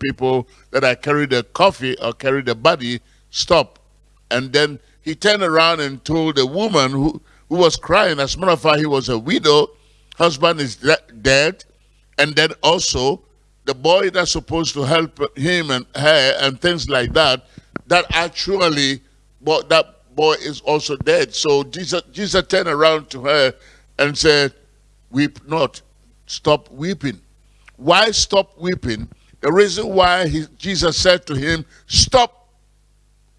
people that I carry the coffee or carry the body, stop. And then he turned around and told the woman who, who was crying, as a matter of fact, he was a widow, husband is de dead, and then also the boy that's supposed to help him and her and things like that, that actually, but that boy is also dead. So Jesus, Jesus turned around to her and said, weep not, stop weeping. Why stop weeping? The reason why he, Jesus said to him, stop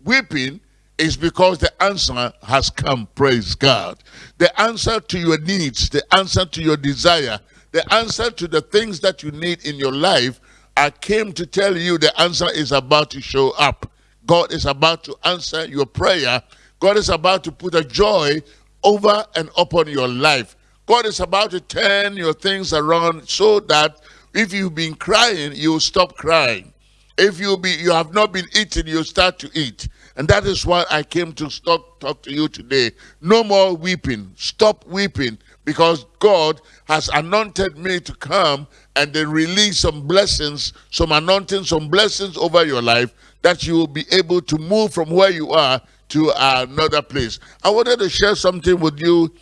weeping is because the answer has come, praise God. The answer to your needs, the answer to your desire, the answer to the things that you need in your life, I came to tell you the answer is about to show up. God is about to answer your prayer. God is about to put a joy over and upon your life. God is about to turn your things around so that if you've been crying, you'll stop crying. If you be you have not been eating, you start to eat. And that is why I came to stop talk to you today. No more weeping. Stop weeping because God has anointed me to come and then release some blessings, some anointing, some blessings over your life that you will be able to move from where you are to another place. I wanted to share something with you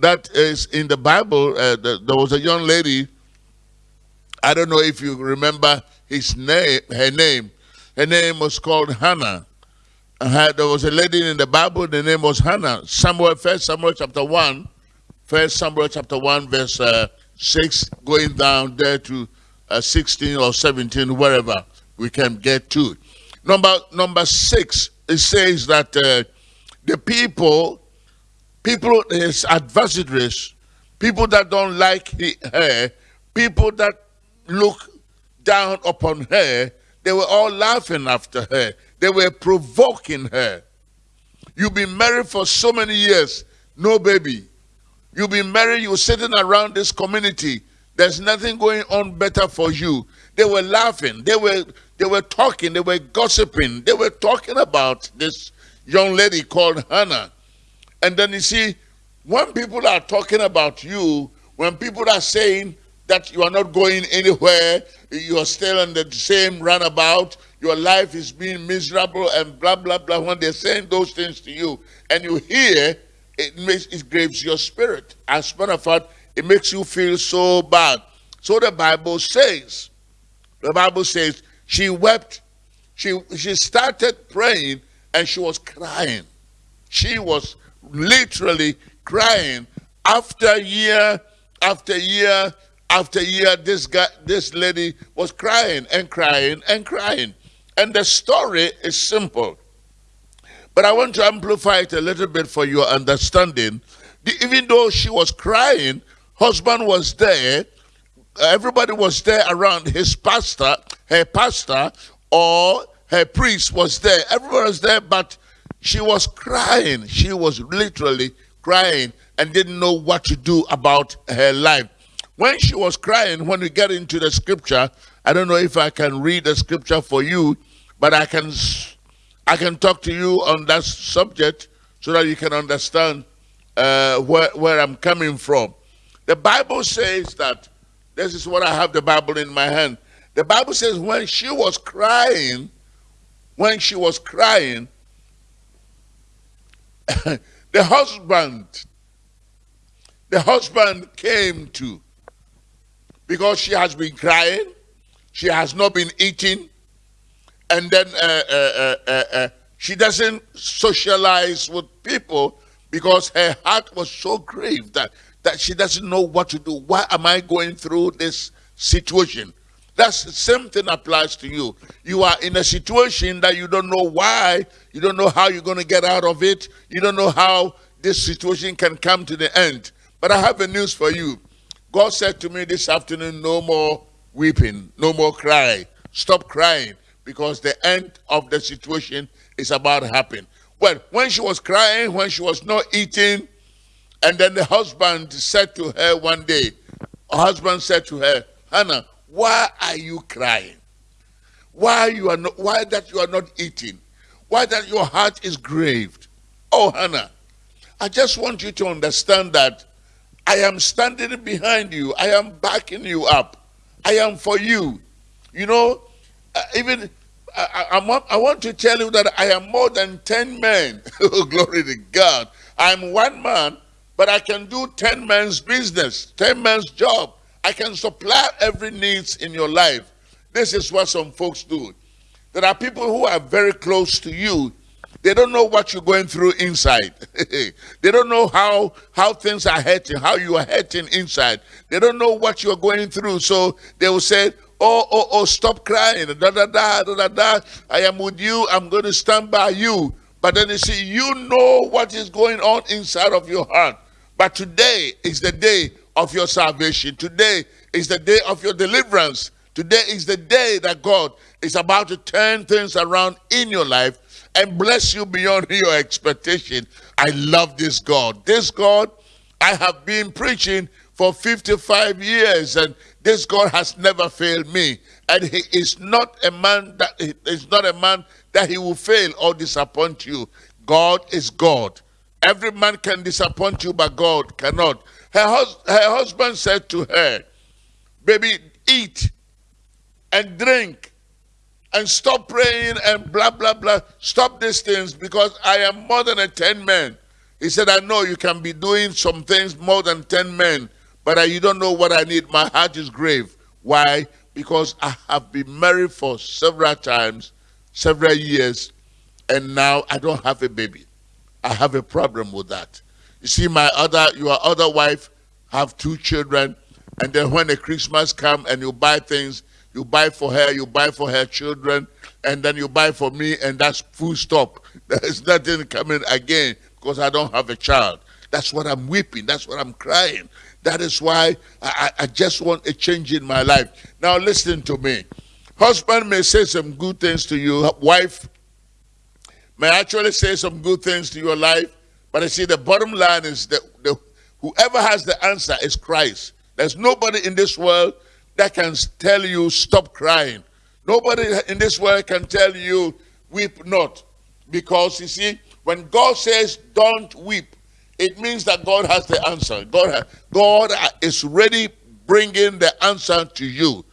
that is in the Bible. Uh, there was a young lady, I don't know if you remember his name, her name. Her name was called Hannah. Uh, there was a lady in the Bible, the name was Hannah. Samuel, first Samuel chapter 1, first Samuel chapter 1, verse uh, 6, going down there to uh, 16 or 17, wherever we can get to. Number, number 6, it says that uh, the people, people, his adversaries, people that don't like her, people that look down upon her, they were all laughing after her. They were provoking her. You've been married for so many years, no baby. You've been married, you're sitting around this community. There's nothing going on better for you. They were laughing. They were they were talking. They were gossiping. They were talking about this young lady called Hannah. And then you see, when people are talking about you, when people are saying that you are not going anywhere, you are still in the same runabout, your life is being miserable and blah, blah, blah, when they're saying those things to you, and you hear, it makes it graves your spirit. As a matter of fact, it makes you feel so bad. So the Bible says, the Bible says, she wept. She, she started praying and she was crying. She was literally crying after year after year after year this guy this lady was crying and crying and crying and the story is simple but i want to amplify it a little bit for your understanding even though she was crying husband was there everybody was there around his pastor her pastor or her priest was there. Everyone was there, but she was crying. She was literally crying and didn't know what to do about her life. When she was crying, when we get into the scripture, I don't know if I can read the scripture for you, but I can I can talk to you on that subject so that you can understand uh, where, where I'm coming from. The Bible says that, this is what I have the Bible in my hand. The Bible says when she was crying, when she was crying, the husband, the husband came to because she has been crying, she has not been eating, and then uh, uh, uh, uh, uh she doesn't socialize with people because her heart was so grieved that, that she doesn't know what to do. Why am I going through this situation? That's the same thing applies to you. You are in a situation that you don't know why, you don't know how you're going to get out of it, you don't know how this situation can come to the end. But I have a news for you. God said to me this afternoon, no more weeping, no more crying. Stop crying because the end of the situation is about to happen. Well, when she was crying, when she was not eating, and then the husband said to her one day, her husband said to her, Hannah, why are you crying? Why you are not why that you are not eating? Why that your heart is grieved? Oh Hannah, I just want you to understand that I am standing behind you. I am backing you up. I am for you. You know, uh, even I, I, I, want to tell you that I am more than 10 men. oh, glory to God. I'm one man, but I can do 10 men's business, 10 men's job. I can supply every needs in your life. This is what some folks do. There are people who are very close to you. They don't know what you're going through inside. they don't know how, how things are hurting, how you are hurting inside. They don't know what you're going through. So they will say, oh, oh, oh, stop crying. Da, da, da, da, da, da. I am with you. I'm going to stand by you. But then you see, you know what is going on inside of your heart. But today is the day of your salvation. Today is the day of your deliverance. Today is the day that God is about to turn things around in your life and bless you beyond your expectation. I love this God. This God I have been preaching for 55 years and this God has never failed me. And he is not a man that is not a man that he will fail or disappoint you. God is God. Every man can disappoint you, but God cannot. Her, hus her husband said to her, Baby, eat and drink and stop praying and blah, blah, blah. Stop these things because I am more than a 10 man. He said, I know you can be doing some things more than 10 men, but you don't know what I need. My heart is grave. Why? Because I have been married for several times, several years, and now I don't have a baby. I have a problem with that. You see, my other, your other wife have two children, and then when the Christmas come and you buy things, you buy for her, you buy for her children, and then you buy for me, and that's full stop. There's nothing coming again because I don't have a child. That's what I'm weeping. That's what I'm crying. That is why I, I just want a change in my life. Now listen to me. Husband may say some good things to you. Wife may actually say some good things to your life. But I see the bottom line is that the, whoever has the answer is Christ. There's nobody in this world that can tell you stop crying. Nobody in this world can tell you weep not. Because you see, when God says don't weep, it means that God has the answer. God, God is ready bringing the answer to you.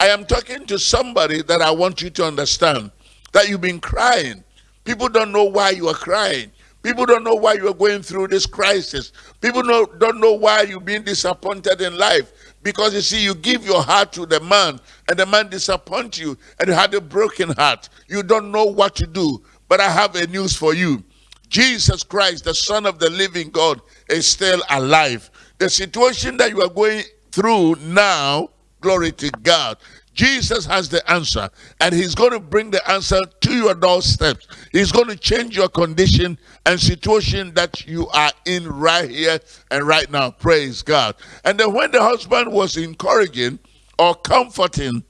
I am talking to somebody that I want you to understand that you've been crying. People don't know why you are crying. People don't know why you are going through this crisis. People know, don't know why you've been disappointed in life. Because you see, you give your heart to the man, and the man disappoints you, and you had a broken heart. You don't know what to do. But I have a news for you. Jesus Christ, the Son of the living God, is still alive. The situation that you are going through now, glory to God, Jesus has the answer, and He's going to bring the answer to your doorstep. He's going to change your condition and situation that you are in right here and right now. Praise God. And then when the husband was encouraging or comforting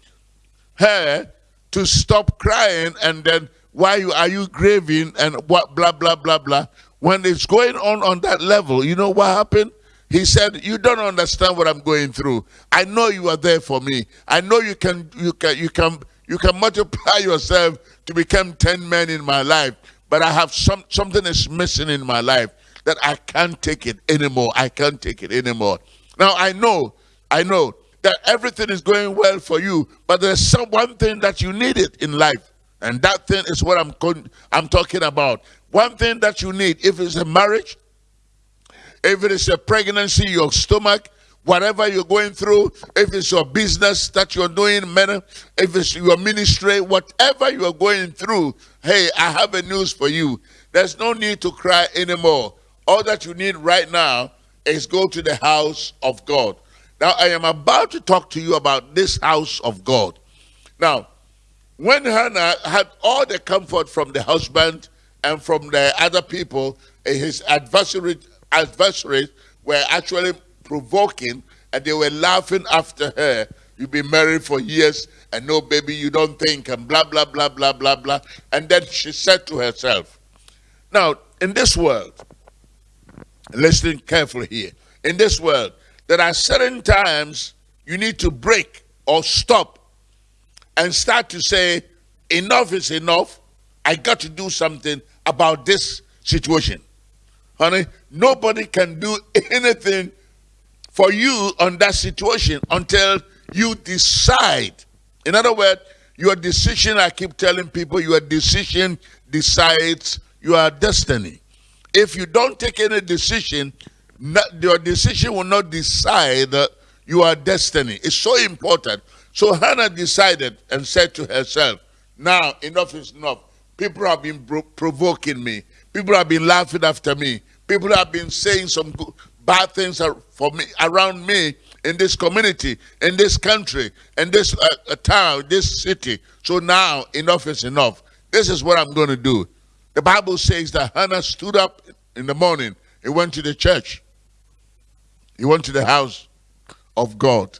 her to stop crying, and then why are you grieving and what blah blah blah blah. When it's going on on that level, you know what happened? He said, "You don't understand what I'm going through. I know you are there for me. I know you can you can you can you can multiply yourself to become 10 men in my life, but I have some something is missing in my life that I can't take it anymore. I can't take it anymore. Now I know, I know that everything is going well for you, but there's some one thing that you needed in life. And that thing is what I'm I'm talking about. One thing that you need, if it's a marriage, if it is a pregnancy, your stomach, whatever you're going through, if it's your business that you're doing, man, if it's your ministry, whatever you're going through, hey, I have a news for you. There's no need to cry anymore. All that you need right now is go to the house of God. Now, I am about to talk to you about this house of God. Now, when Hannah had all the comfort from the husband and from the other people, his adversary adversaries were actually provoking and they were laughing after her. You've been married for years and no baby, you don't think, and blah, blah, blah, blah, blah, blah. And then she said to herself, Now, in this world, listen carefully here, in this world, there are certain times you need to break or stop and start to say, enough is enough. I got to do something about this situation. Honey, nobody can do anything for you on that situation until you decide. In other words, Your decision, I keep telling people, your decision decides your destiny. If you don't take any decision, your decision will not decide your destiny. It's so important. So Hannah decided and said to herself, now enough is enough. People have been provoking me. People have been laughing after me. People have been saying some good, bad things for me around me in this community, in this country, in this uh, uh, town, this city. So now enough is enough. This is what I'm going to do. The Bible says that Hannah stood up in the morning. He went to the church. He went to the house of God.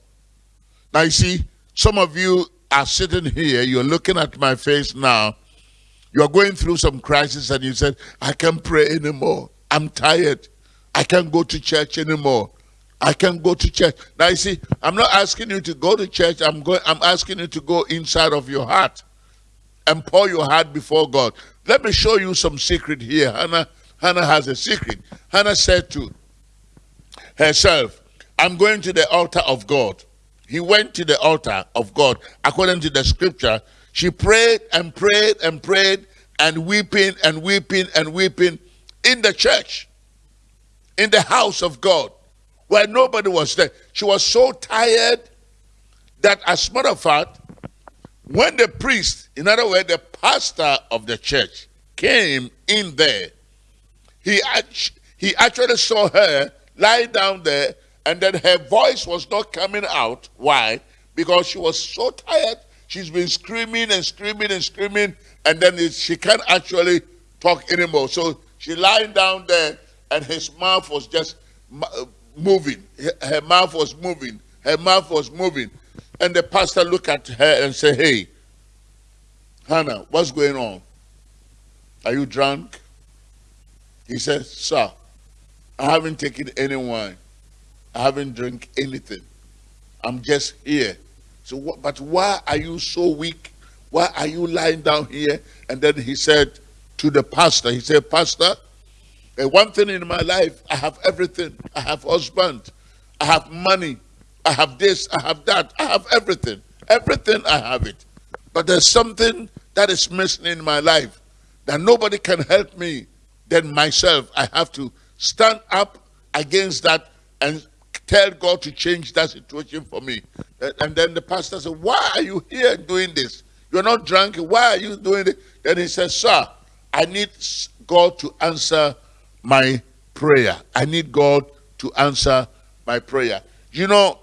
Now you see, some of you are sitting here, you're looking at my face now, you're going through some crisis and you said, I can't pray anymore. I'm tired. I can't go to church anymore. I can't go to church. Now you see, I'm not asking you to go to church. I'm going I'm asking you to go inside of your heart and pour your heart before God. Let me show you some secret here. Hannah Hannah has a secret. Hannah said to herself, I'm going to the altar of God. He went to the altar of God according to the scripture. She prayed and prayed and prayed and weeping and weeping and weeping in the church, in the house of God, where nobody was there. She was so tired that, as a matter of fact, when the priest, in other words, the pastor of the church, came in there, he, he actually saw her lie down there, and then her voice was not coming out. Why? Because she was so tired. She's been screaming and screaming and screaming, and then it, she can't actually talk anymore. So she lying down there, and his mouth was just uh, moving. Her mouth was moving. Her mouth was moving. And the pastor looked at her and said, Hey, Hannah, what's going on? Are you drunk? He said, Sir, I haven't taken any wine. I haven't drank anything. I'm just here. So, but why are you so weak? Why are you lying down here? And then he said, to the pastor. He said, Pastor, one thing in my life, I have everything. I have husband. I have money. I have this. I have that. I have everything. Everything I have it. But there's something that is missing in my life that nobody can help me than myself. I have to stand up against that and tell God to change that situation for me. And then the pastor said, Why are you here doing this? You're not drunk. Why are you doing it? Then he said, Sir, I need God to answer my prayer. I need God to answer my prayer. You know,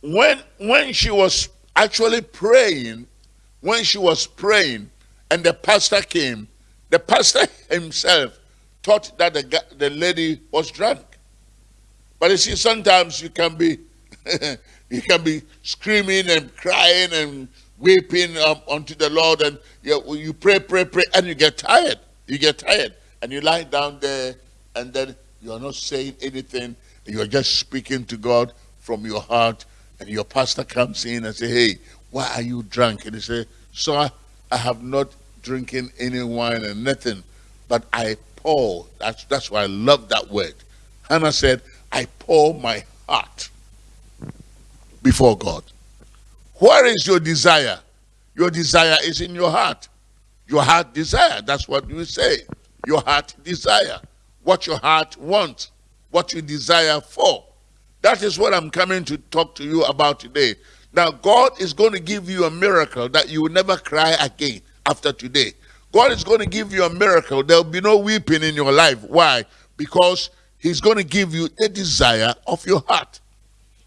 when when she was actually praying, when she was praying, and the pastor came, the pastor himself thought that the, the lady was drunk. But you see, sometimes you can be you can be screaming and crying and weeping um, unto the Lord, and you, you pray, pray, pray, and you get tired. You get tired, and you lie down there, and then you are not saying anything. You are just speaking to God from your heart, and your pastor comes in and say, "Hey, why are you drunk?" And he say, "Sir, I have not drinking any wine and nothing, but I pour." That's that's why I love that word. Hannah said, "I pour my heart before God." Where is your desire? Your desire is in your heart. Your heart desire, that's what you say. Your heart desire. What your heart wants. What you desire for. That is what I'm coming to talk to you about today. Now, God is going to give you a miracle that you will never cry again after today. God is going to give you a miracle. There will be no weeping in your life. Why? Because He's going to give you the desire of your heart.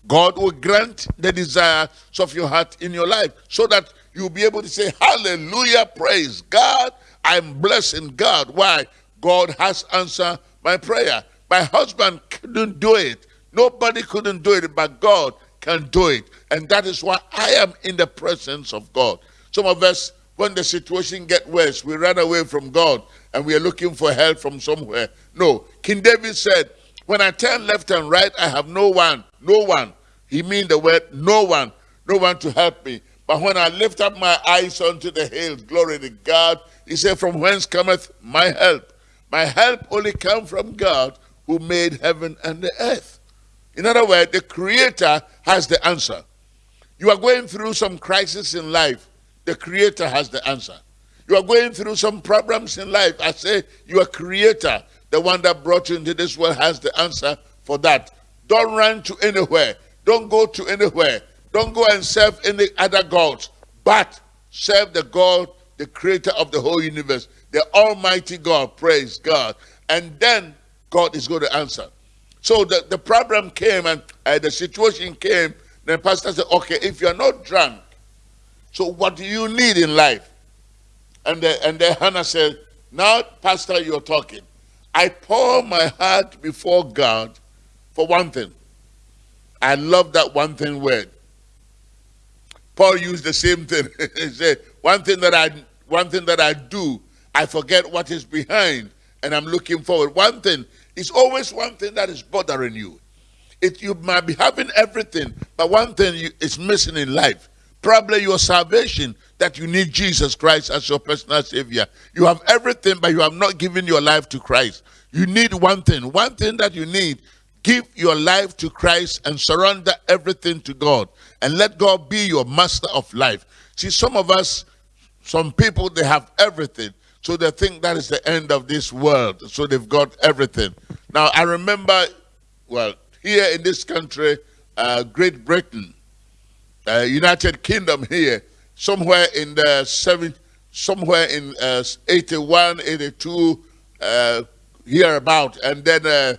God will grant the desires of your heart in your life so that you'll be able to say, Hallelujah, praise God. I'm blessing God. Why? God has answered my prayer. My husband couldn't do it. Nobody couldn't do it, but God can do it. And that is why I am in the presence of God. Some of us, when the situation get worse, we run away from God and we are looking for help from somewhere. No. King David said, when I turn left and right, I have no one, no one he mean the word no one, no one to help me. But when I lift up my eyes unto the hills, glory to God, he said, From whence cometh my help? My help only come from God who made heaven and the earth. In other words, the creator has the answer. You are going through some crisis in life. The Creator has the answer. You are going through some problems in life. I say your Creator, the one that brought you into this world, has the answer for that. Don't run to anywhere. Don't go to anywhere. Don't go and serve any other gods, but serve the God, the creator of the whole universe, the Almighty God. Praise God. And then God is going to answer. So the, the problem came and uh, the situation came. The pastor said, okay, if you're not drunk, so what do you need in life? And, the, and then Hannah said, now, pastor, you're talking. I pour my heart before God for one thing. I love that one thing word. Paul used the same thing. he said, one thing that I one thing that I do, I forget what is behind and I'm looking forward. One thing is always one thing that is bothering you. It, you might be having everything, but one thing you, is missing in life. Probably your salvation, that you need Jesus Christ as your personal Savior. You have everything, but you have not given your life to Christ. You need one thing. One thing that you need Give your life to Christ and surrender everything to God. And let God be your master of life. See, some of us, some people, they have everything. So they think that is the end of this world. So they've got everything. Now, I remember, well, here in this country, uh, Great Britain, uh, United Kingdom here, somewhere in the seven, somewhere in uh, 81, 82, uh, here about, and then uh,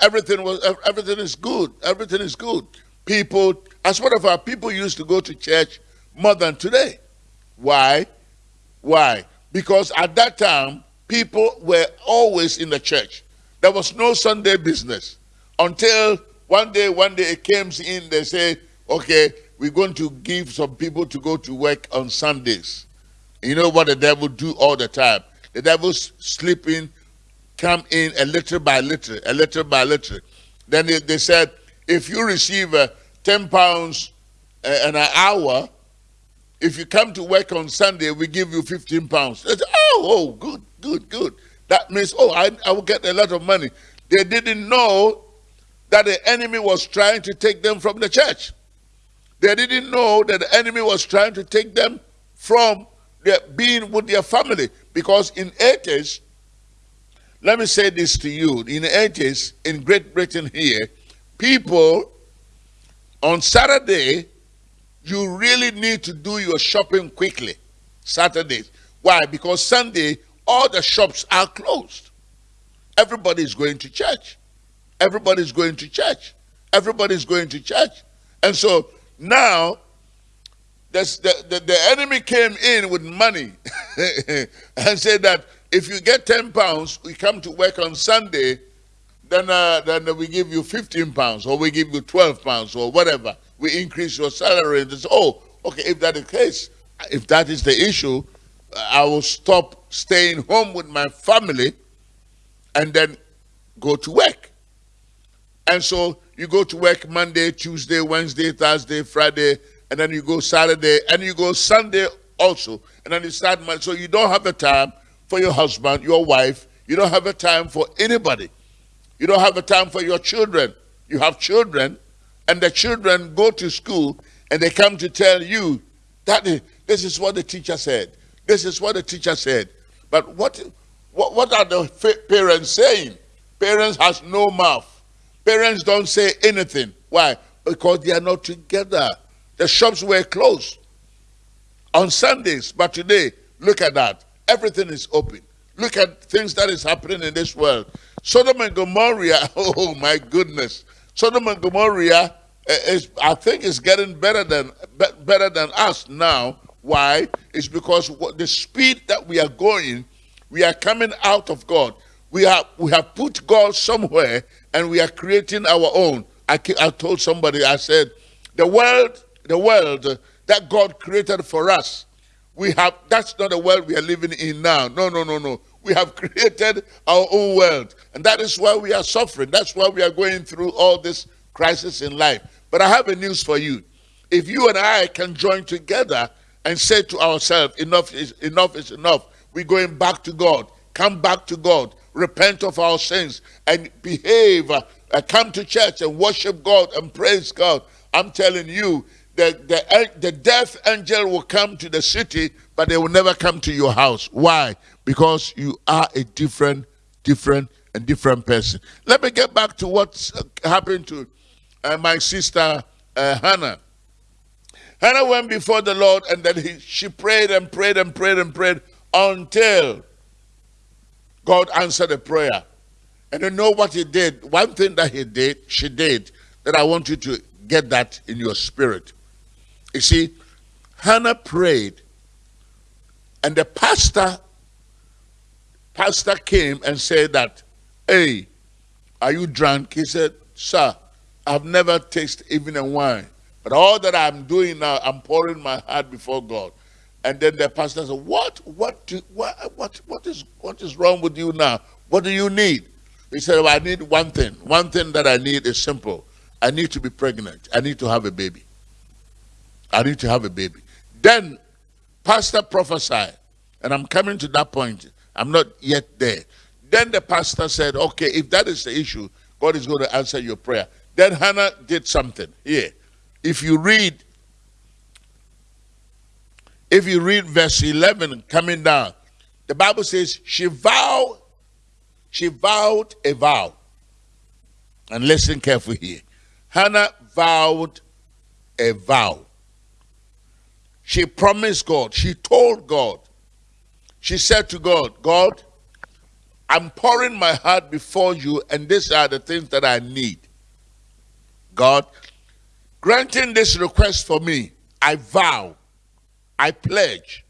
Everything was everything is good. Everything is good. People, as one of our people used to go to church more than today. Why? Why? Because at that time, people were always in the church. There was no Sunday business until one day, one day it came in, they say, okay, we're going to give some people to go to work on Sundays. You know what the devil do all the time? The devil's sleeping come in a little by little, a little by little. Then they, they said, if you receive uh, 10 pounds uh, an hour, if you come to work on Sunday, we give you 15 pounds. Said, oh, oh, good, good, good. That means, oh, I, I will get a lot of money. They didn't know that the enemy was trying to take them from the church. They didn't know that the enemy was trying to take them from their, being with their family. Because in 80s, let me say this to you. In the 80s, in Great Britain here, people on Saturday, you really need to do your shopping quickly. Saturdays. Why? Because Sunday, all the shops are closed. Everybody's going to church. Everybody's going to church. Everybody's going to church. And so now, the, the, the enemy came in with money and said that if you get 10 pounds, we come to work on Sunday, then, uh, then we give you 15 pounds or we give you 12 pounds or whatever. We increase your salary. And say, oh, okay, if that is the case, if that is the issue, I will stop staying home with my family and then go to work. And so you go to work Monday, Tuesday, Wednesday, Thursday, Friday, and then you go Saturday, and you go Sunday also. And then you start Monday. So you don't have the time for your husband, your wife. You don't have a time for anybody. You don't have a time for your children. You have children, and the children go to school and they come to tell you that this is what the teacher said. This is what the teacher said. But what, what, what are the parents saying? Parents has no mouth. Parents don't say anything. Why? Because they are not together. The shops were closed on Sundays, but today, look at that. Everything is open. Look at things that is happening in this world. Sodom and Gomorrah, oh my goodness. Sodom and Gomorrah eh, is, I think, is getting better than better than us now. Why? It's because the speed that we are going, we are coming out of God. We have we have put God somewhere, and we are creating our own. I, I told somebody, I said, the world, the world that God created for us we have, that's not the world we are living in now. No, no, no, no. We have created our own world. And that is why we are suffering. That's why we are going through all this crisis in life. But I have a news for you. If you and I can join together and say to ourselves, enough is enough is enough. We're going back to God. Come back to God. Repent of our sins and behave. Uh, come to church and worship God and praise God. I'm telling you, the, the, death angel will come to the city, but they will never come to your house. Why? Because you are a different, different, and different person. Let me get back to what happened to uh, my sister uh, Hannah. Hannah went before the Lord and then he, she prayed and prayed and prayed and prayed until God answered the prayer. And you know what he did? One thing that he did, she did, that I want you to get that in your spirit. You see, Hannah prayed, and the pastor, pastor came and said that, hey, are you drunk? He said, sir, I've never tasted even a wine. But all that I'm doing now, I'm pouring my heart before God. And then the pastor said, what, what, do, what, what, what, is, what is wrong with you now? What do you need? He said, well, I need one thing. One thing that I need is simple. I need to be pregnant. I need to have a baby. I need to have a baby. Then, pastor prophesied, and I'm coming to that point. I'm not yet there. Then the pastor said, okay, if that is the issue, God is going to answer your prayer. Then Hannah did something. Here, if you read, if you read verse 11 coming down, the Bible says she vowed, she vowed a vow. And listen carefully here. Hannah vowed a vow. She promised God. She told God. She said to God, God, I'm pouring my heart before you, and these are the things that I need. God, granting this request for me, I vow, I pledge,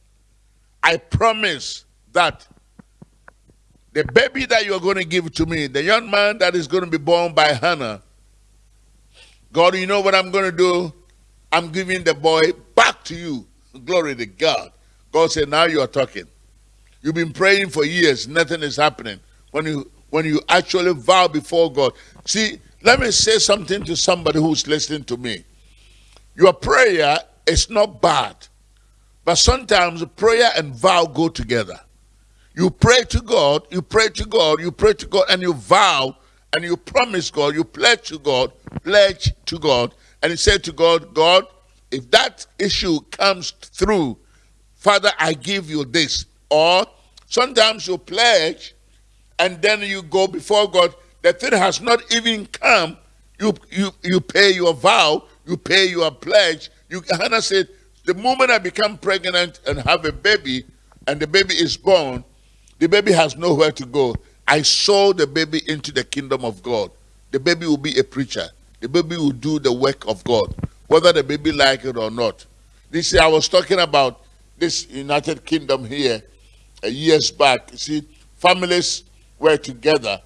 I promise that the baby that you're going to give to me, the young man that is going to be born by Hannah, God, you know what I'm going to do? I'm giving the boy back to you. Glory to God. God said, now you are talking. You've been praying for years. Nothing is happening. When you when you actually vow before God. See, let me say something to somebody who's listening to me. Your prayer is not bad. But sometimes prayer and vow go together. You pray to God, you pray to God, you pray to God, and you vow and you promise God, you pledge to God, pledge to God, and you say to God, God, if that issue comes through, Father, I give you this. Or sometimes you pledge and then you go before God, the thing has not even come, you you you pay your vow, you pay your pledge. You Hannah said, the moment I become pregnant and have a baby, and the baby is born, the baby has nowhere to go. I sow the baby into the kingdom of God. The baby will be a preacher. The baby will do the work of God, whether the baby like it or not. This I was talking about this United Kingdom here uh, years back. You see, families were together.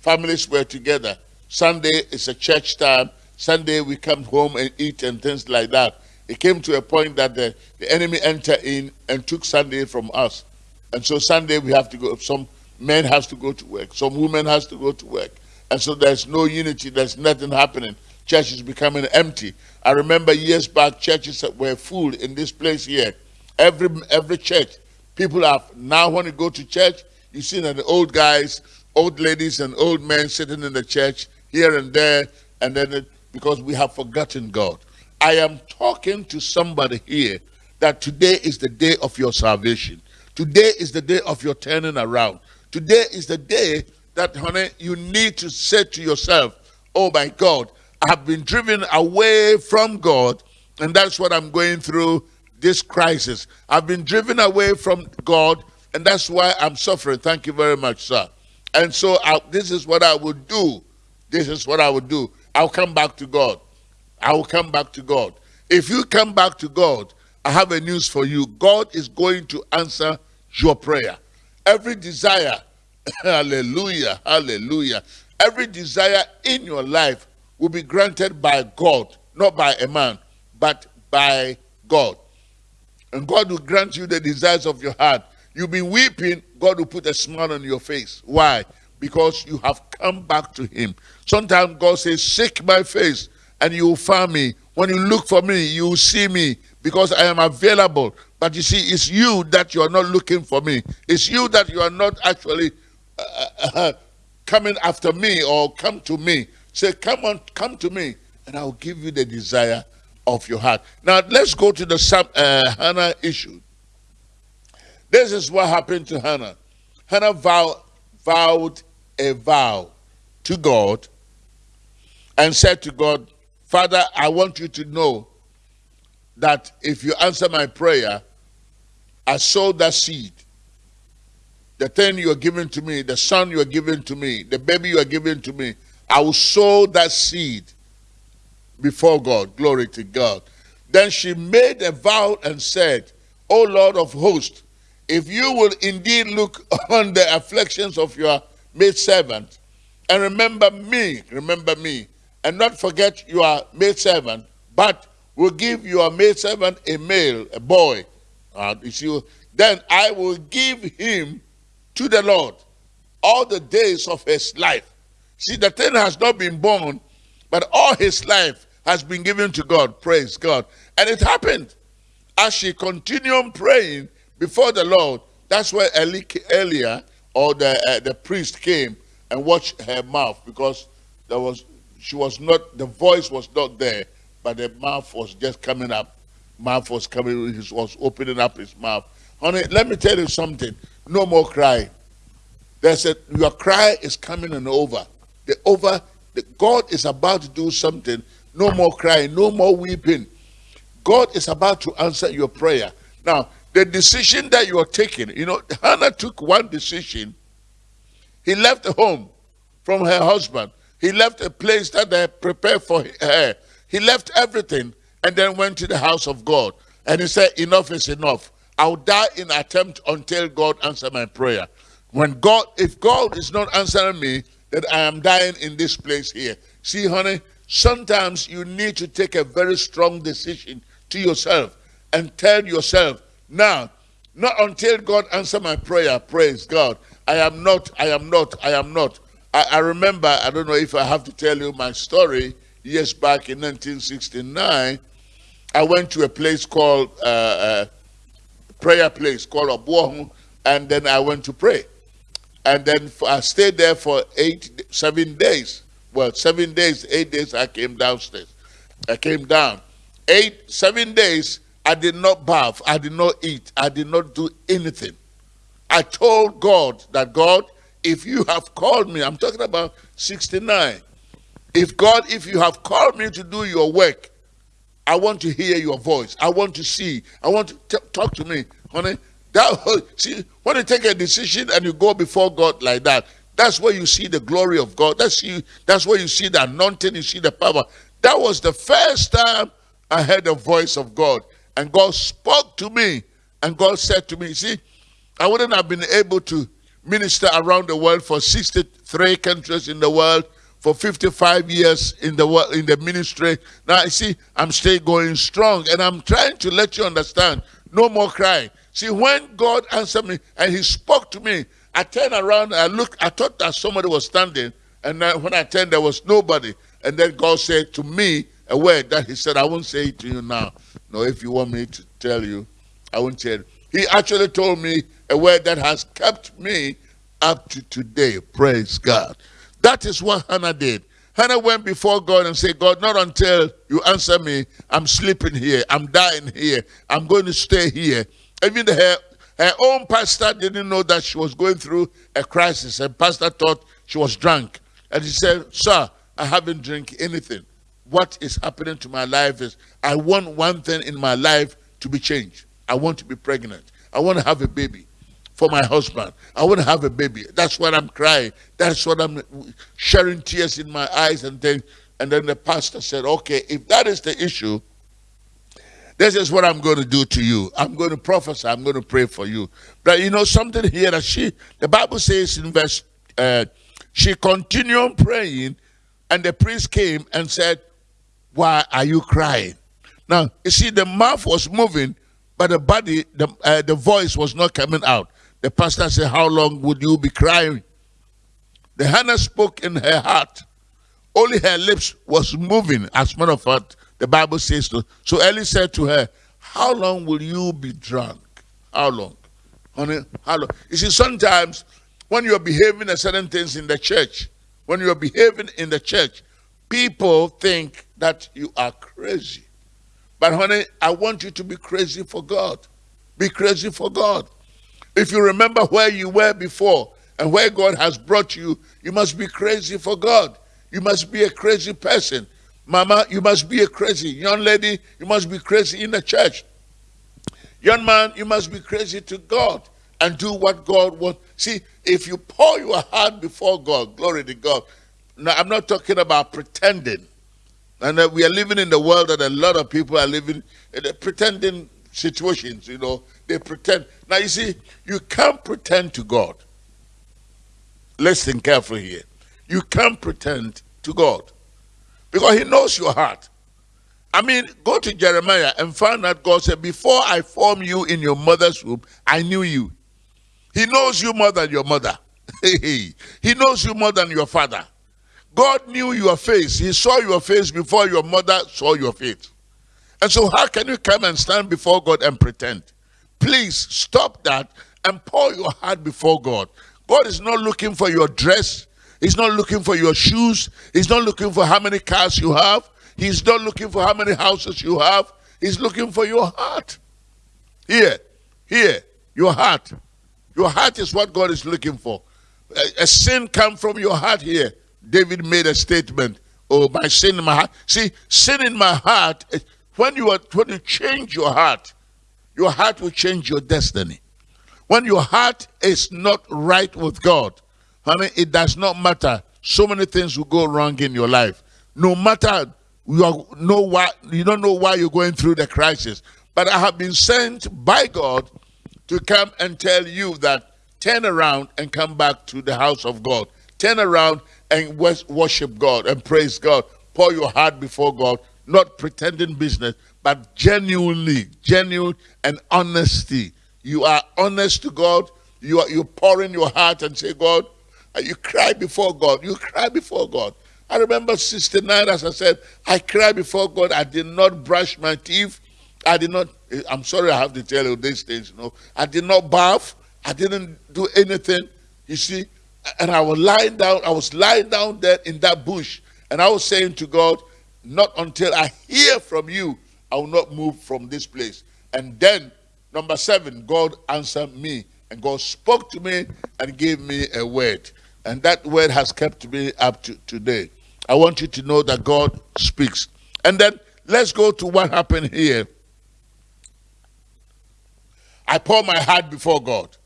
Families were together. Sunday is a church time. Sunday we come home and eat and things like that. It came to a point that the, the enemy entered in and took Sunday from us. And so Sunday we have to go. Some men has to go to work. Some women has to go to work. And so there's no unity. There's nothing happening. Church is becoming empty. I remember years back, churches that were full in this place here. Every every church, people have now when you go to church, you see that the old guys, old ladies, and old men sitting in the church here and there, and then it, because we have forgotten God. I am talking to somebody here that today is the day of your salvation. Today is the day of your turning around. Today is the day that, honey, you need to say to yourself, oh my God, I have been driven away from God, and that's what I'm going through this crisis. I've been driven away from God, and that's why I'm suffering. Thank you very much, sir. And so I, this is what I would do. This is what I would do. I'll come back to God. I will come back to God. If you come back to God, I have a news for you. God is going to answer your prayer. Every desire, hallelujah, hallelujah, every desire in your life will be granted by God, not by a man, but by God. And God will grant you the desires of your heart. You've been weeping, God will put a smile on your face. Why? Because you have come back to Him. Sometimes God says, Seek my face, and you will find me. When you look for me, you will see me because I am available. But you see, it's you that you are not looking for me. It's you that you are not actually uh, uh, coming after me or come to me. Say, come on, come to me, and I'll give you the desire of your heart. Now, let's go to the uh, Hannah issue. This is what happened to Hannah. Hannah vow, vowed a vow to God and said to God, Father, I want you to know that if you answer my prayer, I sow that seed. The thing you are giving to me, the son you are giving to me, the baby you are giving to me, I will sow that seed before God. Glory to God. Then she made a vow and said, O Lord of hosts, if you will indeed look on the afflictions of your maidservant and remember me, remember me, and not forget your maidservant, but will give your maidservant a male, a boy, uh, you then I will give him to the Lord all the days of his life. See, the thing has not been born, but all his life has been given to God. Praise God. And it happened. As she continued praying before the Lord, that's where Eli, Elia or the, uh, the priest came and watched her mouth because there was she was not the voice was not there, but the mouth was just coming up. Mouth was coming, he was opening up his mouth. Honey, let me tell you something. No more crying. There's a your cry is coming and over. The over the, God is about to do something. No more crying, no more weeping. God is about to answer your prayer. Now, the decision that you are taking, you know, Hannah took one decision. He left home from her husband. He left a place that they prepared for her. He left everything and then went to the house of God. And he said, enough is enough. I'll die in attempt until God answer my prayer. When God, if God is not answering me, then I am dying in this place here. See, honey, sometimes you need to take a very strong decision to yourself and tell yourself, now, not until God answer my prayer, praise God. I am not, I am not, I am not. I, I remember, I don't know if I have to tell you my story, years back in 1969, I went to a place called, uh, uh, prayer place called Obuohun, and then I went to pray. And then I stayed there for eight, seven days. Well, seven days, eight days, I came downstairs. I came down. Eight, seven days, I did not bath, I did not eat, I did not do anything. I told God that, God, if you have called me, I'm talking about 69. If God, if you have called me to do your work, I want to hear your voice. I want to see. I want to talk to me, honey. That see when you take a decision and you go before God like that, that's where you see the glory of God. That's you. That's where you see the anointing. You see the power. That was the first time I heard the voice of God. And God spoke to me. And God said to me, see, I wouldn't have been able to minister around the world for 63 countries in the world for 55 years in the world in the ministry. Now I see I'm still going strong and I'm trying to let you understand. No more crying. See, when God answered me and he spoke to me, I turned around, I looked, I thought that somebody was standing, and when I turned, there was nobody. And then God said to me a word that he said, I won't say it to you now. No, if you want me to tell you, I won't tell you. He actually told me a word that has kept me up to today. Praise God. That is what Hannah did. Hannah went before God and said, God, not until you answer me, I'm sleeping here, I'm dying here, I'm going to stay here. Even her, her own pastor didn't know that she was going through a crisis, and pastor thought she was drunk. And he said, Sir, I haven't drank anything what is happening to my life is I want one thing in my life to be changed. I want to be pregnant. I want to have a baby for my husband. I want to have a baby. That's what I'm crying. That's what I'm sharing tears in my eyes and things. And then the pastor said, okay, if that is the issue, this is what I'm going to do to you. I'm going to prophesy. I'm going to pray for you. But you know something here that she, the Bible says in verse, uh, she continued praying and the priest came and said, why are you crying? Now, you see, the mouth was moving, but the body, the, uh, the voice was not coming out. The pastor said, How long would you be crying? The Hannah spoke in her heart. Only her lips was moving. As a matter of fact, the Bible says so. So Eli said to her, How long will you be drunk? How long? Honey, how long? You see, sometimes when you're behaving a certain things in the church, when you're behaving in the church, people think that you are crazy. But honey, I want you to be crazy for God. Be crazy for God. If you remember where you were before and where God has brought you, you must be crazy for God. You must be a crazy person. Mama, you must be a crazy. Young lady, you must be crazy in the church. Young man, you must be crazy to God and do what God wants. See, if you pour your heart before God, glory to God. Now, I'm not talking about pretending. And uh, we are living in the world that a lot of people are living in pretending situations, you know. They pretend. Now, you see, you can't pretend to God. Listen carefully here. You can't pretend to God because He knows your heart. I mean, go to Jeremiah and find out God said, Before I formed you in your mother's womb, I knew you. He knows you more than your mother. he knows you more than your father. God knew your face. He saw your face before your mother saw your face. And so, how can you come and stand before God and pretend? Please stop that and pour your heart before God. God is not looking for your dress. He's not looking for your shoes. He's not looking for how many cars you have. He's not looking for how many houses you have. He's looking for your heart. Here, here, your heart. Your heart is what God is looking for. A, a sin come from your heart here. David made a statement. Oh, my sin in my heart. See, sin in my heart, eh, when you are when you change your heart, your heart will change your destiny. When your heart is not right with God, honey, it does not matter. So many things will go wrong in your life. No matter you are, know why you don't know why you're going through the crisis. But I have been sent by God to come and tell you that turn around and come back to the house of God. Turn around and worship God and praise God. Pour your heart before God, not pretending business, but genuinely, genuine and honesty. You are honest to God. You are you pour in your heart and say, God, you cry before God. You cry before God. I remember 69, as I said, I cried before God. I did not brush my teeth. I did not, eh, I'm sorry I have to tell you these things, you know. I did not bath. I didn't do anything, you see. And I was lying down, I was lying down there in that bush. And I was saying to God, not until I hear from you, I will not move from this place. And then, number seven, God answered me. And God spoke to me and gave me a word. And that word has kept me up to today. I want you to know that God speaks. And then let's go to what happened here. I pour my heart before God.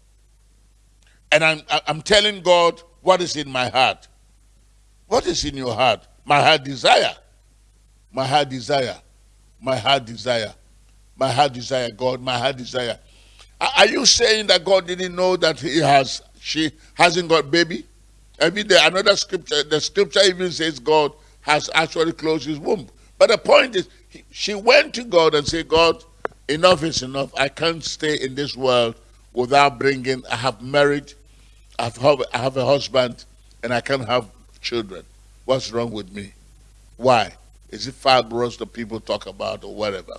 And I'm, I'm telling God what is in my heart. What is in your heart? My heart desire. My heart desire. My heart desire. My heart desire, God, my heart desire. Are you saying that God didn't know that he has, she hasn't got baby? I mean, there another scripture, the scripture even says God has actually closed his womb. But the point is, she went to God and said, God, enough is enough. I can't stay in this world without bringing, I have married, I have, I have a husband, and I can't have children. What's wrong with me? Why? Is it fibroids that people talk about or whatever?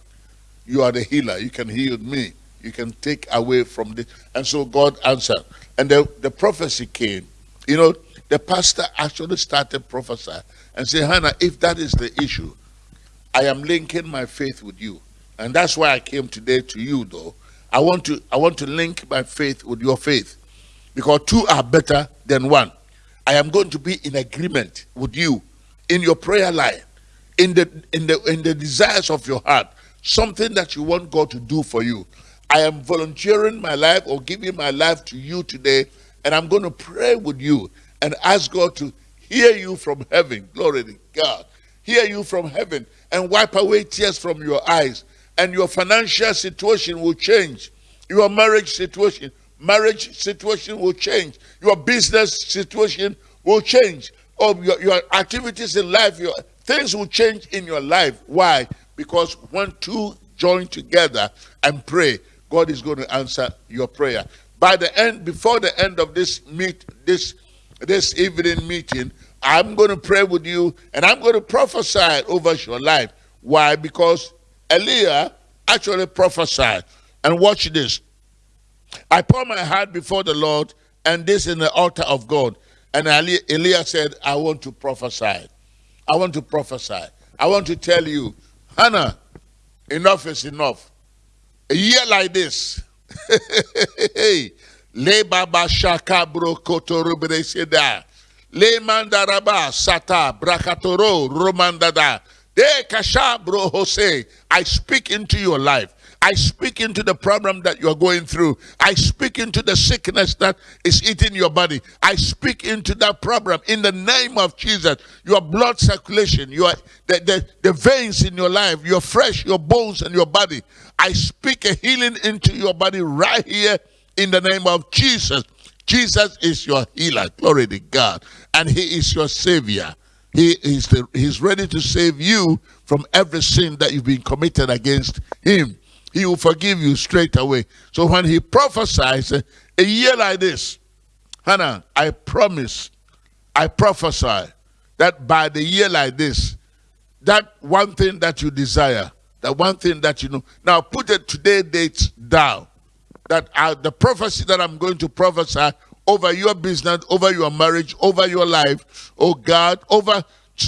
You are the healer. You can heal me. You can take away from this. And so God answered. And the, the prophecy came. You know, the pastor actually started prophesying and said, Hannah, if that is the issue, I am linking my faith with you. And that's why I came today to you, though. I want to I want to link my faith with your faith. Because two are better than one. I am going to be in agreement with you in your prayer life, in the in the in the desires of your heart, something that you want God to do for you. I am volunteering my life or giving my life to you today, and I'm going to pray with you and ask God to hear you from heaven. Glory to God. Hear you from heaven and wipe away tears from your eyes and your financial situation will change. Your marriage situation, marriage situation will change. Your business situation will change. Or your, your activities in life, your things will change in your life. Why? Because when two join together and pray, God is going to answer your prayer. By the end, before the end of this meet, this this evening meeting, I'm going to pray with you and I'm going to prophesy over your life. Why? Because Elijah actually prophesied. And watch this. I pour my heart before the Lord, and this in the altar of God. And Elijah said, I want to prophesy. I want to prophesy. I want to tell you, Hannah, enough is enough. A year like this, le baba shaka bro kotorubre seda, le mandaraba sata brakatoro romandada, de kasha bro Jose. I speak into your life. I speak into the problem that you're going through. I speak into the sickness that is eating your body. I speak into that problem in the name of Jesus. Your blood circulation, your the, the, the veins in your life, your flesh, your bones, and your body. I speak a healing into your body right here in the name of Jesus. Jesus is your healer. Glory to God. And he is your savior. He is the, he's ready to save you from every sin that you've been committed against him he will forgive you straight away. So when he prophesies a year like this, Hannah, I promise, I prophesy that by the year like this, that one thing that you desire, that one thing that you know. Now put it today date down. That the prophecy that I'm going to prophesy over your business, over your marriage, over your life, oh God, over,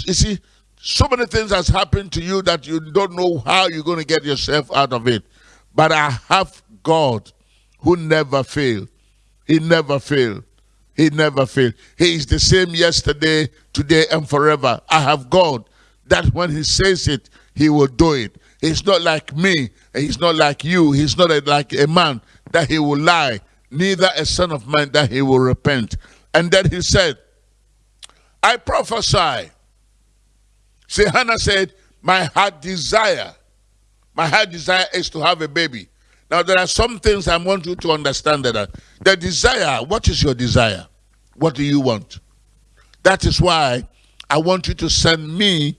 you see, so many things has happened to you that you don't know how you're going to get yourself out of it. But I have God who never failed. He never failed. He never failed. He is the same yesterday, today, and forever. I have God that when he says it, he will do it. He's not like me, he's not like you. He's not like a man that he will lie, neither a son of man that he will repent. And then he said, I prophesy. See, Hannah said, my heart desire my heart desire is to have a baby. Now, there are some things I want you to understand that the desire, what is your desire? What do you want? That is why I want you to send me,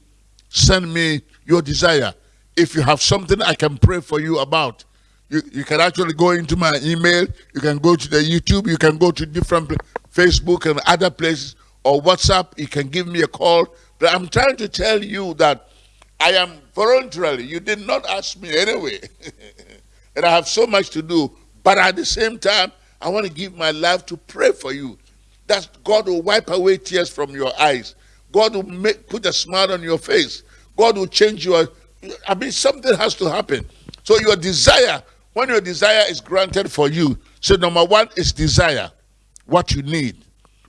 send me your desire. If you have something I can pray for you about, you, you can actually go into my email, you can go to the YouTube, you can go to different Facebook and other places, or WhatsApp, you can give me a call. But I'm trying to tell you that I am voluntarily. You did not ask me anyway. and I have so much to do. But at the same time, I want to give my life to pray for you. That God will wipe away tears from your eyes. God will make, put a smile on your face. God will change your. I mean, something has to happen. So your desire, when your desire is granted for you, so number one is desire, what you need.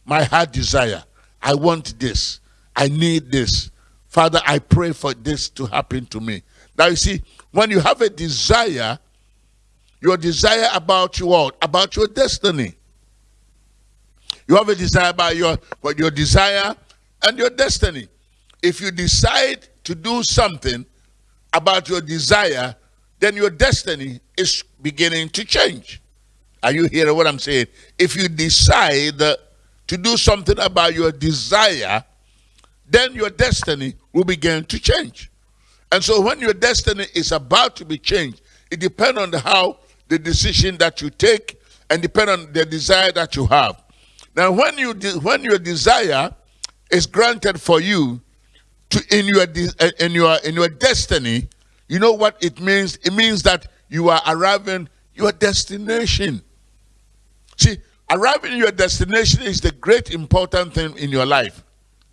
My heart desire. I want this. I need this. Father, I pray for this to happen to me. Now you see, when you have a desire, your desire about your About your destiny. You have a desire about your, your desire and your destiny. If you decide to do something about your desire, then your destiny is beginning to change. Are you hearing what I'm saying? If you decide to do something about your desire, then your destiny will begin to change. And so when your destiny is about to be changed, it depends on how the decision that you take and depend on the desire that you have. Now, when you when your desire is granted for you to in your eh, in your in your destiny, you know what it means? It means that you are arriving your destination. See, arriving your destination is the great important thing in your life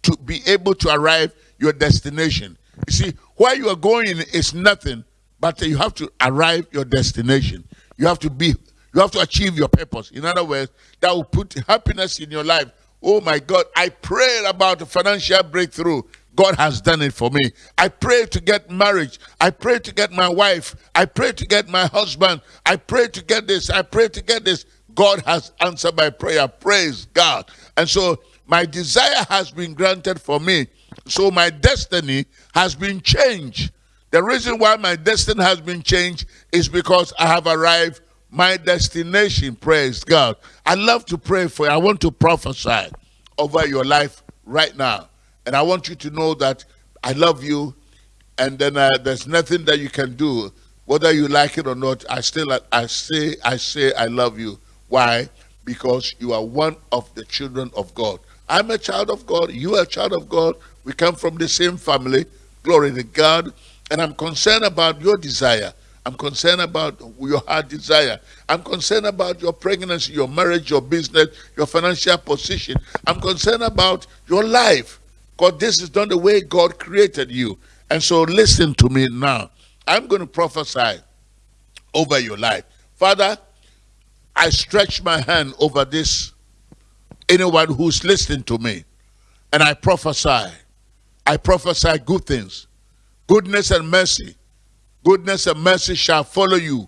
to be able to arrive your destination. You see, where you are going is nothing, but you have to arrive your destination. You have to be, you have to achieve your purpose. In other words, that will put happiness in your life. Oh my God, I prayed about a financial breakthrough. God has done it for me. I pray to get marriage. I pray to get my wife. I pray to get my husband. I pray to get this. I pray to get this. God has answered my prayer. Praise God. And so my desire has been granted for me. So my destiny has been changed. The reason why my destiny has been changed is because I have arrived my destination. Praise God. I love to pray for you. I want to prophesy over your life right now. And I want you to know that I love you and then uh, there's nothing that you can do whether you like it or not i still i say i say i love you why because you are one of the children of god I'm a child of God. You are a child of God. We come from the same family. Glory to God. And I'm concerned about your desire. I'm concerned about your heart desire. I'm concerned about your pregnancy, your marriage, your business, your financial position. I'm concerned about your life. God, this is not the way God created you. And so listen to me now. I'm going to prophesy over your life. Father, I stretch my hand over this, anyone who's listening to me, and I prophesy. I prophesy good things. Goodness and mercy. Goodness and mercy shall follow you.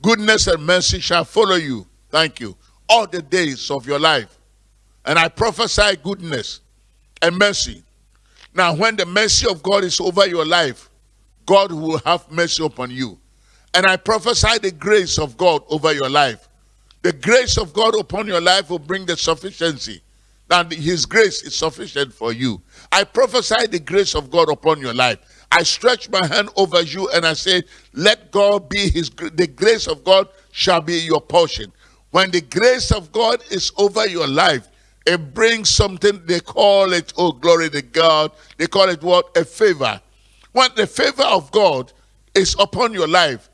Goodness and mercy shall follow you. Thank you. All the days of your life. And I prophesy goodness and mercy. Now, when the mercy of God is over your life, God will have mercy upon you. And I prophesy the grace of God over your life. The grace of God upon your life will bring the sufficiency. That His grace is sufficient for you. I prophesy the grace of God upon your life. I stretch my hand over you and I say, Let God be His the grace of God shall be your portion. When the grace of God is over your life, it brings something, they call it, oh glory to God, they call it what? A favor. When the favor of God is upon your life,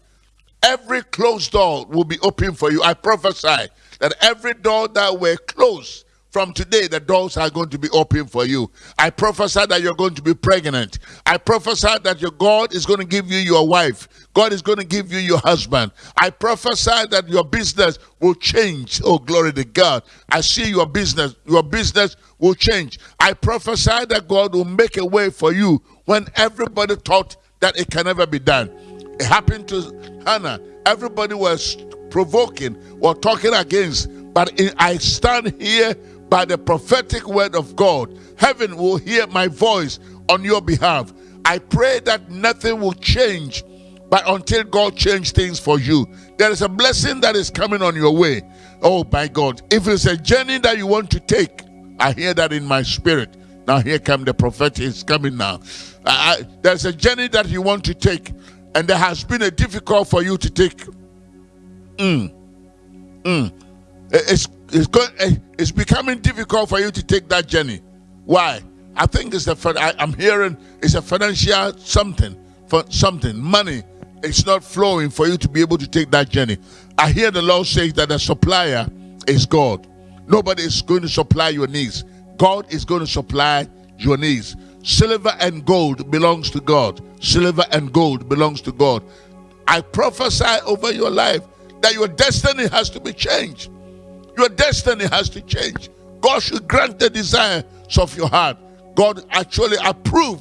every closed door will be open for you. I prophesy that every door that were closed from today, the doors are going to be open for you. I prophesy that you're going to be pregnant. I prophesy that your God is going to give you your wife. God is going to give you your husband. I prophesy that your business will change. Oh, glory to God. I see your business. Your business will change. I prophesy that God will make a way for you when everybody thought that it can never be done. It happened to Hannah. Everybody was provoking or talking against. But I stand here by the prophetic word of God. Heaven will hear my voice on your behalf. I pray that nothing will change, but until God change things for you, there is a blessing that is coming on your way. Oh my God. If it's a journey that you want to take, I hear that in my spirit. Now here come the prophet is coming now. I, there's a journey that you want to take, and there has been a difficult for you to take. Mm. Mm. It's it's going eh, it's becoming difficult for you to take that journey. Why? I think it's the I, I'm hearing it's a financial something for something money. It's not flowing for you to be able to take that journey. I hear the Lord say that the supplier is God. Nobody is going to supply your needs. God is going to supply your needs. Silver and gold belongs to God. Silver and gold belongs to God. I prophesy over your life that your destiny has to be changed. Your destiny has to change. God should grant the desires of your heart. God actually approve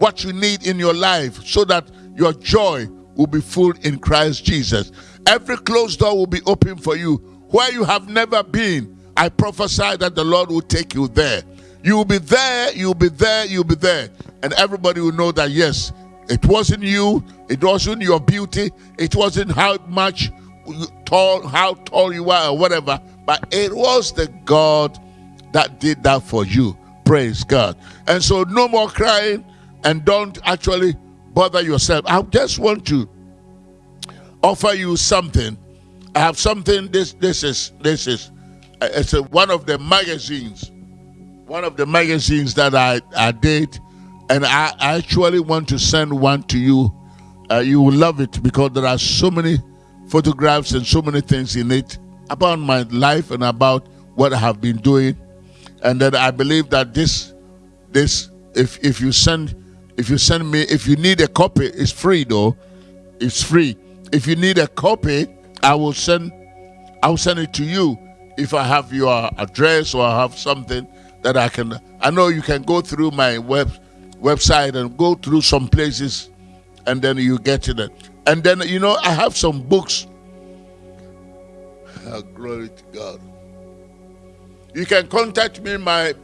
what you need in your life so that your joy will be full in Christ Jesus. Every closed door will be open for you. Where you have never been, I prophesy that the Lord will take you there. You will be there, you'll be there, you'll be there. And everybody will know that yes, it wasn't you, it wasn't your beauty, it wasn't how much tall, how tall you are or whatever, but it was the God that did that for you. Praise God. And so no more crying and don't actually bother yourself. I just want to offer you something. I have something. This this is this is uh, it's a, one of the magazines, one of the magazines that I I did, and I actually want to send one to you. Uh, you will love it because there are so many photographs and so many things in it about my life and about what I have been doing. And then I believe that this this if if you send if you send me if you need a copy, it's free though. It's free. If you need a copy, I will send I'll send it to you if I have your address or I have something that I can I know you can go through my web website and go through some places and then you get it. And then you know I have some books glory to God. You can contact me my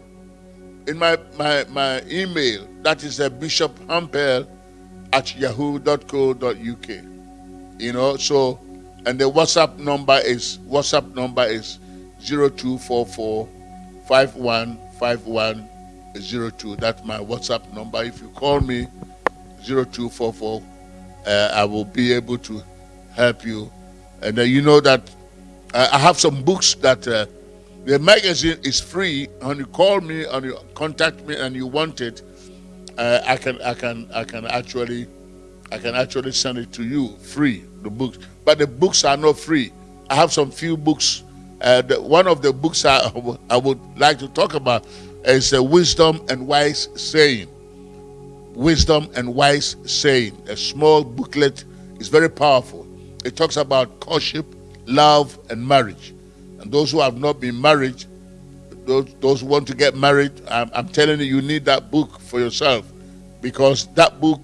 in my my, my email. That is a Bishop Hampel at yahoo.co.uk. You know, so and the WhatsApp number is WhatsApp number is 0244 515102. That's my WhatsApp number. If you call me 0244, uh, I will be able to help you. And uh, you know that uh, I have some books that uh, the magazine is free. When you call me and you contact me and you want it, uh, I can I can I can actually I can actually send it to you free. The books, but the books are not free. I have some few books. Uh, the, one of the books I, I would like to talk about is uh, wisdom and wise saying. wisdom and wise saying. A small booklet is very powerful. It talks about courtship, love, and marriage. And those who have not been married, those, those who want to get married, I'm, I'm telling you, you need that book for yourself because that book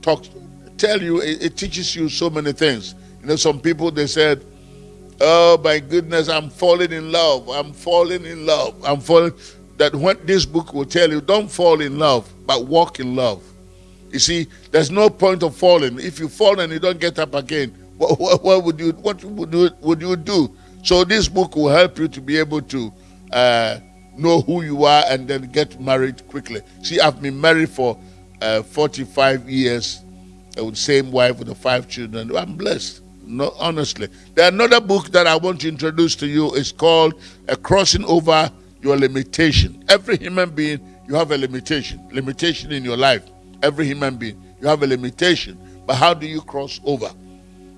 talks, tell you, it, it teaches you so many things. You know, some people, they said, oh my goodness, I'm falling in love. I'm falling in love. I'm falling. That what this book will tell you, don't fall in love, but walk in love. You see, there's no point of falling. If you fall and you don't get up again, what, what, what would you what would you, would you do? So this book will help you to be able to uh, know who you are and then get married quickly. See, I've been married for uh, 45 years with the same wife with the five children. I'm blessed. No, honestly. There another book that I want to introduce to you is called A Crossing Over Your Limitation. Every human being, you have a limitation. Limitation in your life. Every human being, you have a limitation. But how do you cross over?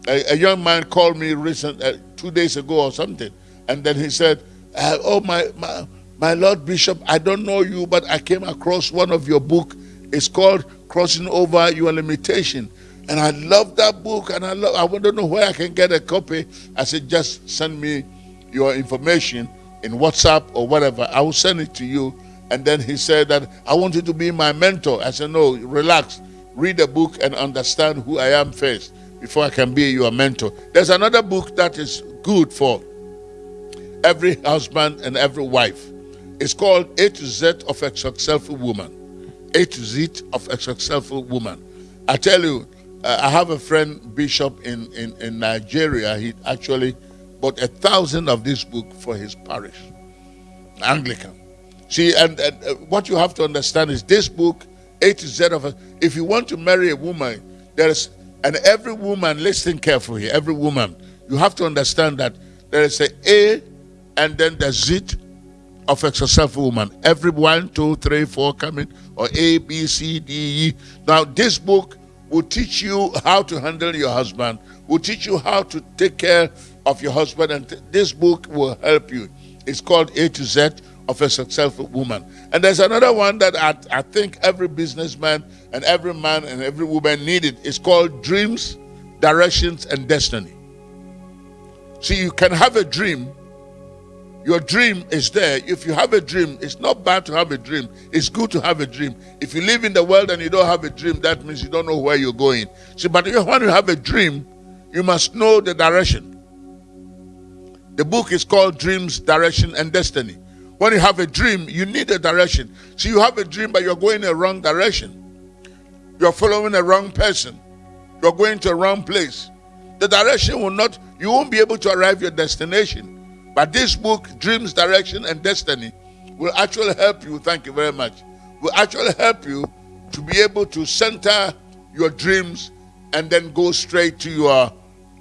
A, a young man called me recent, uh, two days ago or something, and then he said, uh, "Oh my, my my Lord Bishop, I don't know you, but I came across one of your book. It's called Crossing Over Your Limitation." And I love that book, and I love. I to know where I can get a copy. I said, just send me your information in WhatsApp or whatever. I will send it to you. And then he said that I want you to be my mentor. I said, no, relax. Read the book and understand who I am first before I can be your mentor. There's another book that is good for every husband and every wife. It's called A to Z of a Successful Woman. A to Z of a Successful Woman. I tell you, uh, I have a friend, Bishop, in, in, in Nigeria. He actually bought a thousand of this book for his parish, Anglican. See, and, and uh, what you have to understand is this book, A to Z of a, if you want to marry a woman, there is and every woman, listen carefully, every woman, you have to understand that there is a A and then the Z of a successful woman. Every one, two, three, four coming, or A, B, C, D, E. Now, this book will teach you how to handle your husband, will teach you how to take care of your husband, and this book will help you. It's called A to Z of a successful woman. And there's another one that I, I think every businessman and every man and every woman needed. It's called Dreams, Directions, and Destiny. See, you can have a dream. Your dream is there. If you have a dream, it's not bad to have a dream. It's good to have a dream. If you live in the world and you don't have a dream, that means you don't know where you're going. See, but when you have a dream, you must know the direction. The book is called Dreams, Direction, and Destiny. When you have a dream, you need a direction. So you have a dream, but you're going in a wrong direction. You're following a wrong person. You're going to a wrong place. The direction will not, you won't be able to arrive your destination. But this book, Dreams, Direction, and Destiny, will actually help you. Thank you very much. Will actually help you to be able to center your dreams and then go straight to your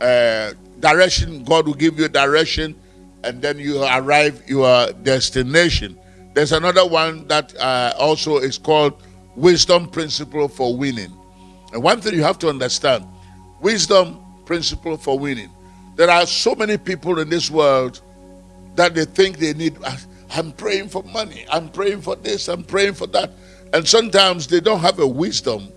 uh, direction. God will give you direction and then you arrive your destination. There's another one that uh, also is called wisdom principle for winning. And one thing you have to understand, wisdom principle for winning. There are so many people in this world that they think they need ah, I'm praying for money, I'm praying for this, I'm praying for that. And sometimes they don't have a wisdom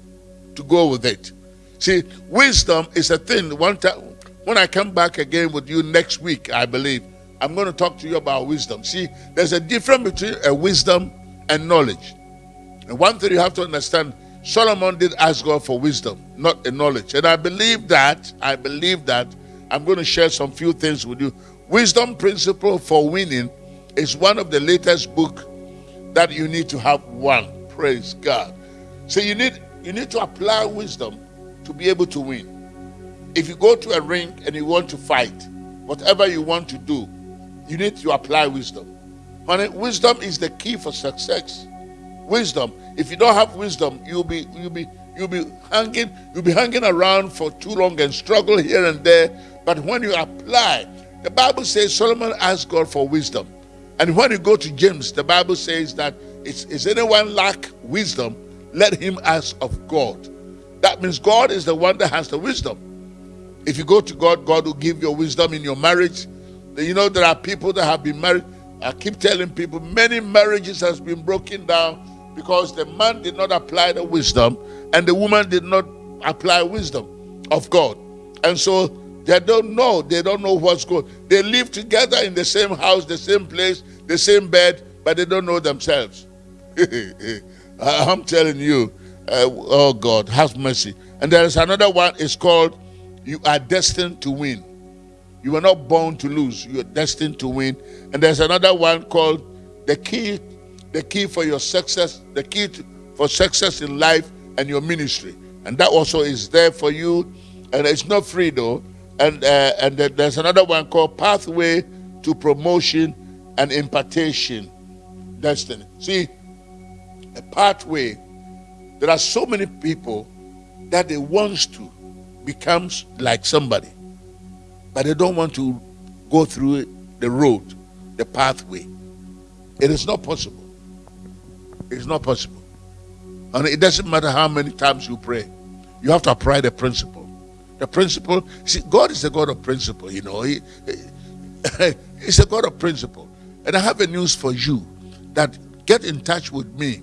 to go with it. See, wisdom is a thing. One time when I come back again with you next week, I believe, I'm going to talk to you about wisdom. See, there's a difference between a wisdom and knowledge. And one thing you have to understand, Solomon did ask God for wisdom, not a knowledge. And I believe that, I believe that, I'm going to share some few things with you. Wisdom Principle for Winning is one of the latest book that you need to have one. Praise God. So you need you need to apply wisdom to be able to win. If you go to a ring and you want to fight, whatever you want to do, you need to apply wisdom. Honey, wisdom is the key for success. Wisdom. If you don't have wisdom, you'll be you'll be you'll be hanging you'll be hanging around for too long and struggle here and there. But when you apply, the Bible says Solomon asked God for wisdom. And when you go to James, the Bible says that that is anyone lack wisdom, let him ask of God. That means God is the one that has the wisdom. If you go to God, God will give you wisdom in your marriage, you know, there are people that have been married. I keep telling people many marriages has been broken down because the man did not apply the wisdom and the woman did not apply wisdom of God. And so they don't know. They don't know what's going. They live together in the same house, the same place, the same bed, but they don't know themselves. I'm telling you, uh, oh God, have mercy. And there is another one. It's called "You Are Destined to Win." You were not born to lose. You are destined to win. And there's another one called "The Key." The key for your success. The key to, for success in life and your ministry. And that also is there for you. And it's not free though. And uh, and there's another one called Pathway to Promotion and Impartation Destiny. See, a pathway. There are so many people that they want to become like somebody, but they don't want to go through the road, the pathway. It is not possible. It's not possible. And it doesn't matter how many times you pray, you have to apply the principle. The principle, see, God is a God of principle, you know. He, he, he's a God of principle. And I have a news for you that get in touch with me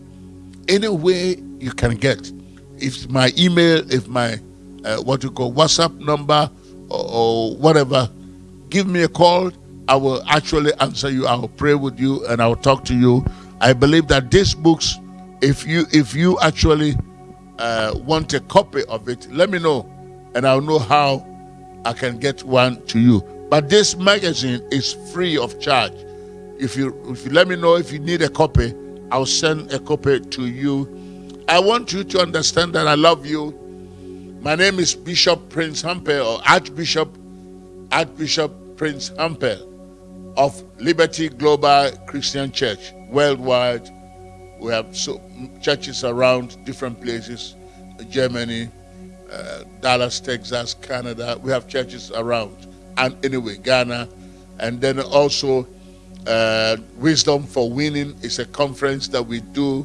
any way you can get. If my email, if my uh, what you call WhatsApp number or, or whatever, give me a call. I will actually answer you. I will pray with you and I will talk to you. I believe that these books if you if you actually uh, want a copy of it, let me know, and I'll know how I can get one to you. But this magazine is free of charge. If you if you let me know if you need a copy, I'll send a copy to you. I want you to understand that I love you. My name is Bishop Prince Hampel or Archbishop Archbishop Prince Hampel of Liberty Global Christian Church worldwide we have so churches around different places, Germany, uh, Dallas, Texas, Canada. We have churches around, and anyway, Ghana, and then also uh, Wisdom for Winning is a conference that we do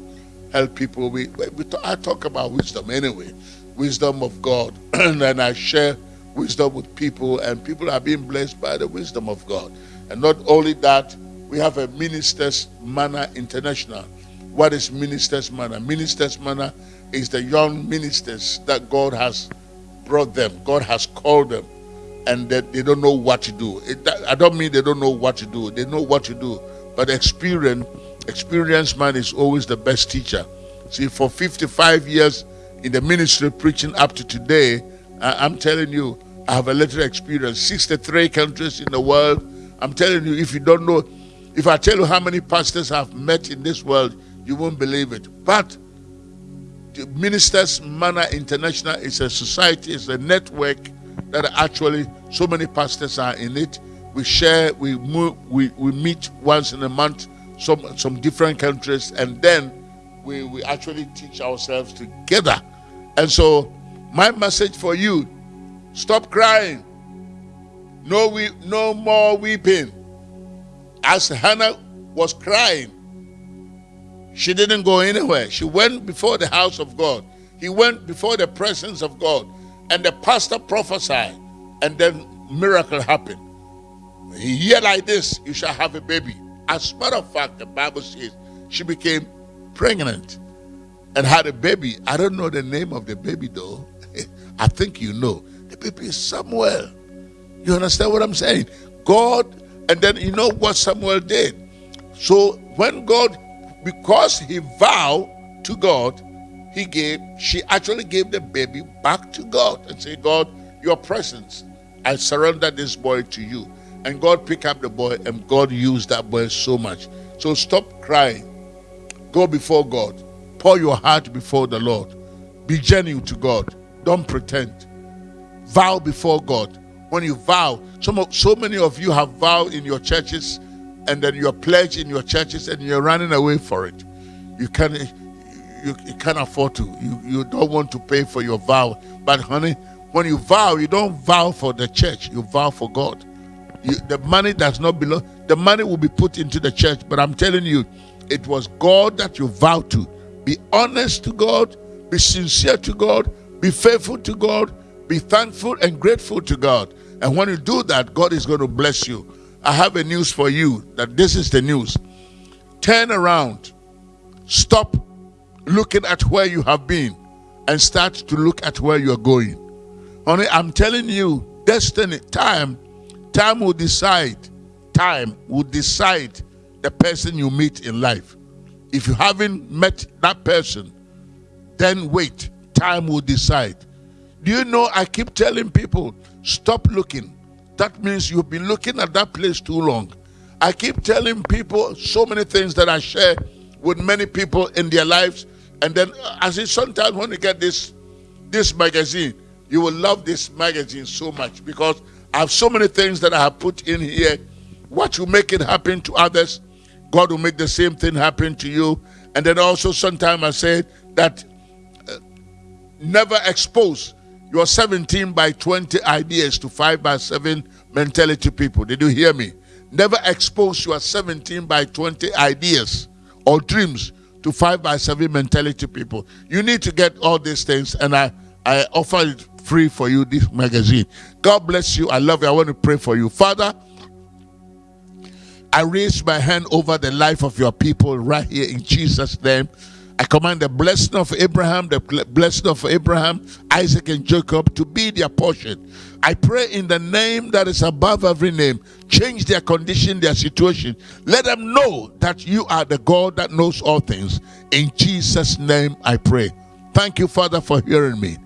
help people. We, we I talk about wisdom anyway, wisdom of God, and I share wisdom with people, and people are being blessed by the wisdom of God. And not only that, we have a Ministers Manna International what is Minister's Manna? Minister's Manna is the young ministers that God has brought them, God has called them, and that they don't know what to do. It, I don't mean they don't know what to do, they know what to do. But experience, experienced man is always the best teacher. See, for 55 years in the ministry preaching up to today, I, I'm telling you, I have a little experience. 63 countries in the world. I'm telling you, if you don't know, if I tell you how many pastors I've met in this world, you won't believe it. But the Ministers Manna International is a society, it's a network that actually so many pastors are in it. We share, we move, we, we meet once in a month, some some different countries, and then we, we actually teach ourselves together. And so my message for you, stop crying. No we no more weeping. As Hannah was crying, she didn't go anywhere. She went before the house of God. He went before the presence of God. And the pastor prophesied. And then miracle happened. He hear like this, you shall have a baby. As a matter of fact, the Bible says she became pregnant and had a baby. I don't know the name of the baby though. I think you know. The baby is Samuel. You understand what I'm saying? God, and then you know what Samuel did. So when God because he vowed to God, he gave, she actually gave the baby back to God and said, God, your presence, I surrender this boy to you. And God picked up the boy and God used that boy so much. So stop crying. Go before God. Pour your heart before the Lord. Be genuine to God. Don't pretend. Vow before God. When you vow, of, so many of you have vowed in your churches and then you're pledged in your churches and you're running away for it. You can't you, you can't afford to. You you don't want to pay for your vow. But honey, when you vow, you don't vow for the church, you vow for God. You, the money does not belong, the money will be put into the church, but I'm telling you, it was God that you vowed to. Be honest to God, be sincere to God, be faithful to God, be thankful and grateful to God. And when you do that, God is going to bless you. I have a news for you that this is the news. Turn around. Stop looking at where you have been and start to look at where you're going. Honey, I'm telling you, destiny, time, time will decide. Time will decide the person you meet in life. If you haven't met that person, then wait. Time will decide. Do you know I keep telling people, stop looking. That means you've been looking at that place too long. I keep telling people so many things that I share with many people in their lives. And then I it sometimes when you get this this magazine, you will love this magazine so much because I have so many things that I have put in here. What you make it happen to others, God will make the same thing happen to you. And then also sometimes I say that uh, never expose your 17 by 20 ideas to 5 by 7 mentality people. Did you hear me? Never expose your 17 by 20 ideas or dreams to 5 by 7 mentality people. You need to get all these things, and I, I offer it free for you, this magazine. God bless you. I love you. I want to pray for you. Father, I raise my hand over the life of your people right here in Jesus' name. I command the blessing of Abraham, the blessing of Abraham, Isaac, and Jacob to be their portion. I pray in the name that is above every name, change their condition, their situation. Let them know that you are the God that knows all things. In Jesus' name I pray. Thank you, Father, for hearing me.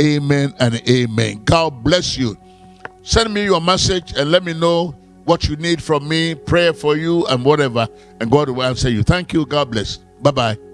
Amen and amen. God bless you. Send me your message and let me know what you need from me, prayer for you, and whatever, and God will answer you. Thank you. God bless. Bye bye.